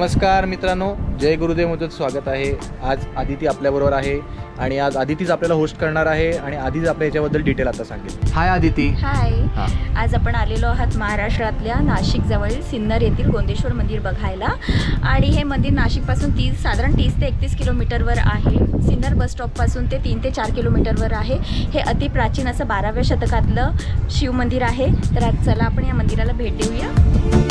नमस्कार मित्रांनो जय गुरुदेव मधून स्वागत आहे. आज आदिती आपल्याबरोबर आहे आणि आज आदितीच आपल्याला होस्ट करणार आहे आणि आधीच आपल्या याच्याबद्दल डिटेल आता सांगेल. हाय आदिती. हाय हां. आज आपण आलेलो आहात महाराष्ट्रातल्या नाशिक जवळील सिन्नर येथील गोंदेश्वर मंदिर बघायला. आणि हे मंदिर नाशिकपासून तीस साधारण तीस ते एकतीस किलोमीटरवर आहे. सिन्नर बस स्टॉपपासून ते तीन ते चार किलोमीटरवर आहे. हे अतिप्राचीन असं बाराव्या शतकातलं शिव मंदिर आहे. तर आज चला आपण या मंदिराला भेट देऊया.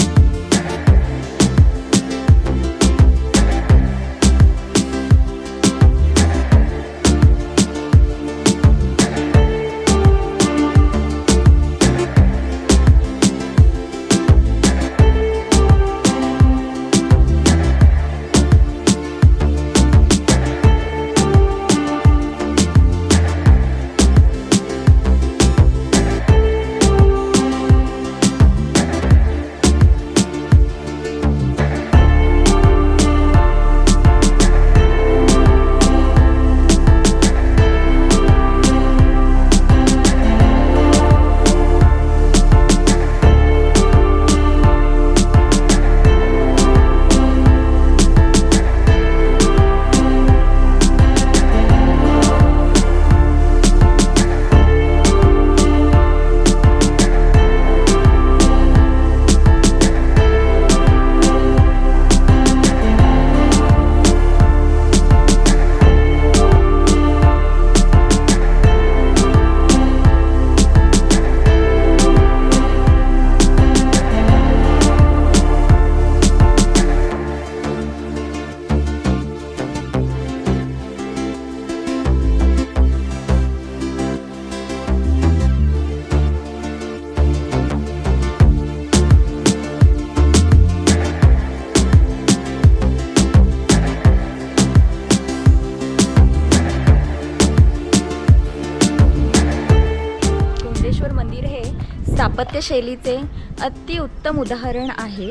स्थापत्यशैलीचे अतिउत्तम उदाहरण आहे.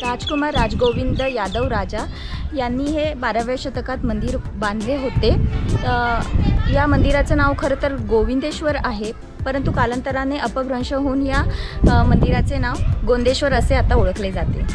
राजकुमार राजगोविंद यादव राजा यांनी हे बाराव्या शतकात मंदिर बांधले होते. या मंदिराचं नाव खरं तर गोविंदेश्वर आहे परंतु कालांतराने अपभ्रंश होऊन या मंदिराचे नाव गोंदेश्वर असे आता ओळखले जाते.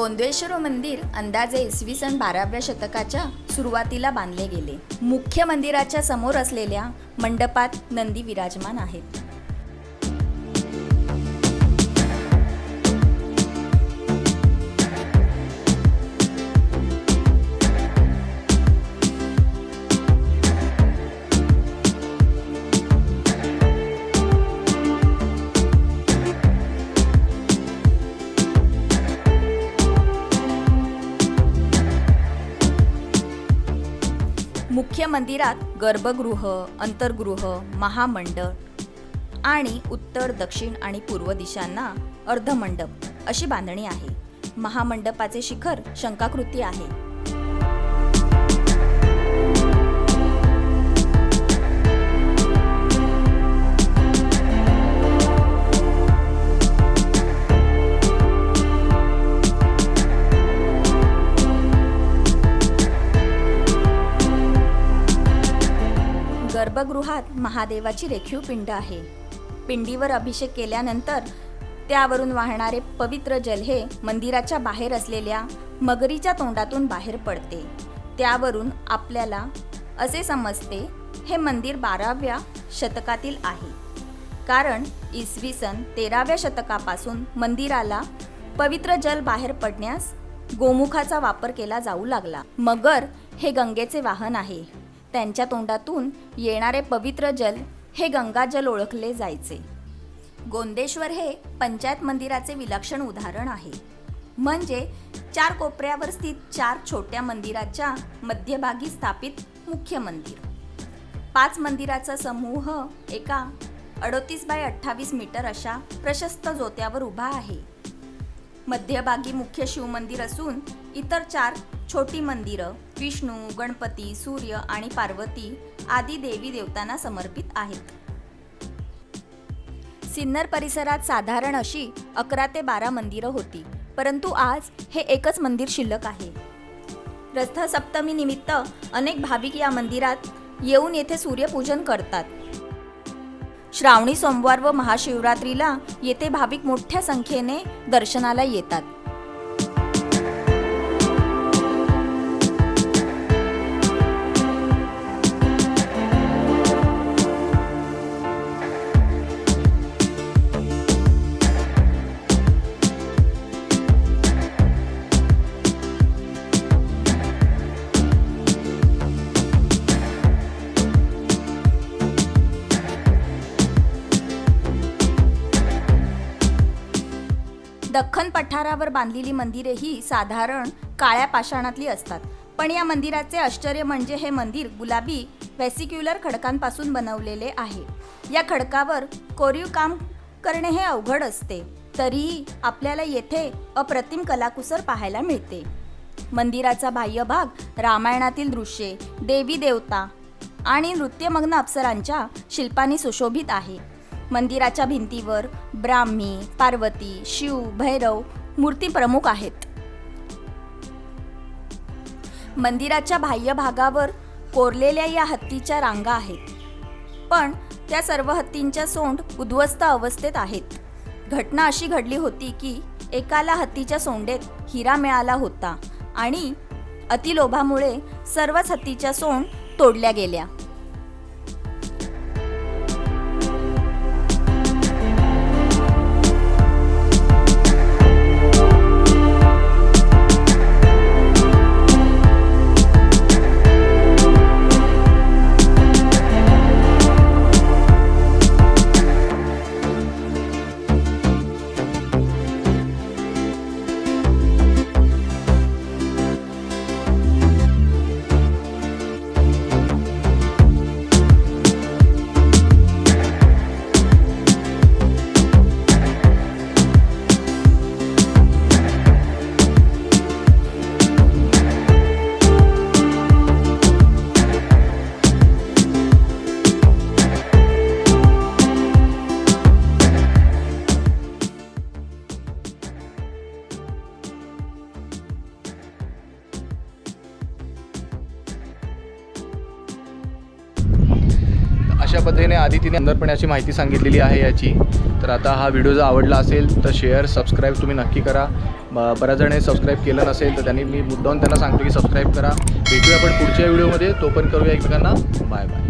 गोंदेश्वर मंदिर अंदाजे इसवी सन बाराव्या शतकाच्या सुरुवातीला बांधले गेले. मुख्य मंदिराच्या समोर असलेल्या मंडपात नंदी विराजमान आहेत. मुख्य मंदिरात गर्भगृह अंतर्गृह महामंडळ आणि उत्तर दक्षिण आणि पूर्व दिशांना अर्धमंडप अशी बांधणी आहे. महामंडपाचे शिखर शंकाकृती आहे. गर्भगृहात महादेवाची रेखीव पिंड आहे. पिंडीवर अभिषेक केल्यानंतर त्यावरून वाहणारे पवित्र जल हे मंदिराच्या बाहेर असलेल्या मगरीच्या तोंडातून बाहेर पडते. त्यावरून आपल्याला असे समजते हे मंदिर बाराव्या शतकातील आहे. कारण इसवी सन तेराव्या शतकापासून मंदिराला पवित्र जल बाहेर पडण्यास गोमुखाचा वापर केला जाऊ लागला. मगर हे गंगेचे वाहन आहे. त्यांच्या तोंडातून येणारे पवित्र जल हे गंगाजल ओळखले जायचे. गोंदेश्वर हे पंचायत मंदिराचे विलक्षण उदाहरण आहे. म्हणजे चार कोपऱ्यावर स्थित चार छोट्या मंदिराच्या मध्यभागी स्थापित मुख्य मंदिर. पाच मंदिराचा समूह एका अडोतीस बाय अठ्ठावीस मीटर अशा प्रशस्त जोत्यावर उभा आहे. मध्यभागी मुख्य शिवमंदिर असून इतर चार छोटी मंदिरं विष्णू गणपती सूर्य आणि पार्वती आदी देवी देवतांना समर्पित आहेत. सिन्नर परिसरात साधारण अशी अकरा ते बारा मंदिरं होती परंतु आज हे एकच मंदिर शिल्लक आहे. रथसप्तमीनिमित्त निमित्त अनेक भाविक या मंदिरात येऊन येथे सूर्यपूजन करतात. श्रावणी सोमवार व महाशिवरात्रीला येथे भाविक मोठ्या संख्येने दर्शनाला येतात. दख्खन पठारावर बांधलेली मंदिरे ही साधारण काळ्या पाषाणातली असतात. पण या मंदिराचे आश्चर्य म्हणजे हे मंदिर गुलाबी व्हॅसिक्युलर खडकांपासून बनवलेले आहे. या खडकावर कोरीव काम करणे हे अवघड असते. तरीही आपल्याला येथे अप्रतिम कलाकुसर पाहायला मिळते. मंदिराचा बाह्य भाग रामायणातील दृश्ये देवी देवता आणि नृत्यमग्न अप्सरांच्या शिल्पांनी सुशोभित आहे. मंदिराच्या भिंतीवर ब्राह्मी पार्वती शिव भैरव मूर्ती प्रमुख आहेत. मंदिराच्या बाह्य भागावर कोरलेल्या या हत्तीच्या रांगा आहेत. पण त्या सर्व हत्तींच्या सोंड उद्ध्वस्त अवस्थेत आहेत. घटना अशी घडली होती की एकाला हत्तीच्या सोंडेत हिरा मिळाला होता आणि अतिलोभामुळे सर्वच हत्तीच्या सोंड तोडल्या गेल्या. अशा पद्धतीने आधी तिने सुंदरपणे अशी माहिती सांगितलेली आहे याची. तर आता हा व्हिडिओ जर आवडला असेल तर शेअर सबस्क्राईब तुम्ही नक्की करा. ब- बऱ्याच जणांनी सबस्क्राईब केलं नसेल तर त्यांनी मी मुद्दाहून त्यांना सांगतो की सबस्क्राईब करा. भेटूया आपण पुढच्या व्हिडिओमध्ये तो पण करूया एकमेकांना. Bye bye